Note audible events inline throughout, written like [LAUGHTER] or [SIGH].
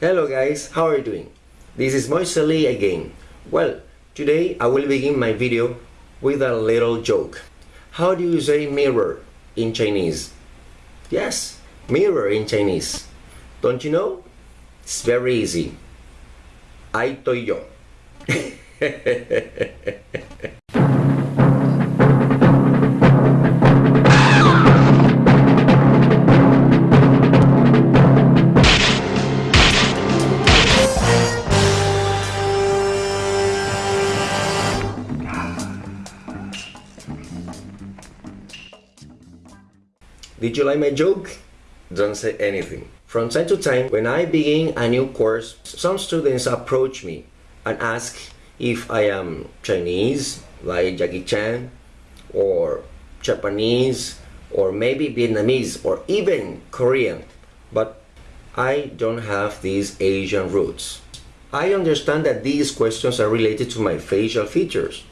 Hello guys, how are you doing? This is Moise Lee again. Well, today I will begin my video with a little joke. How do you say mirror in Chinese? Yes, mirror in Chinese. Don't you know? It's very easy. Estoy yo. [LAUGHS] Did you like my joke? Don't say anything. From time to time, when I begin a new course, some students approach me and ask if I am Chinese, like Jackie Chan, or Japanese, or maybe Vietnamese, or even Korean. But I don't have these Asian roots. I understand that these questions are related to my facial features.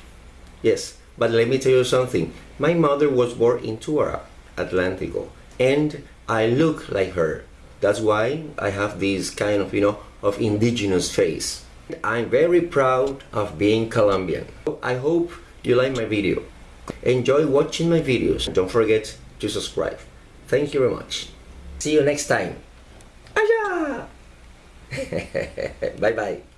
Yes, but let me tell you something. My mother was born in Tubará, Atlantico, and I look like her. That's why I have this kind of, you know, of indigenous face. I'm very proud of being Colombian. I hope you like my video. Enjoy watching my videos. Don't forget to subscribe. Thank you very much. See you next time. Aya! [LAUGHS] bye bye.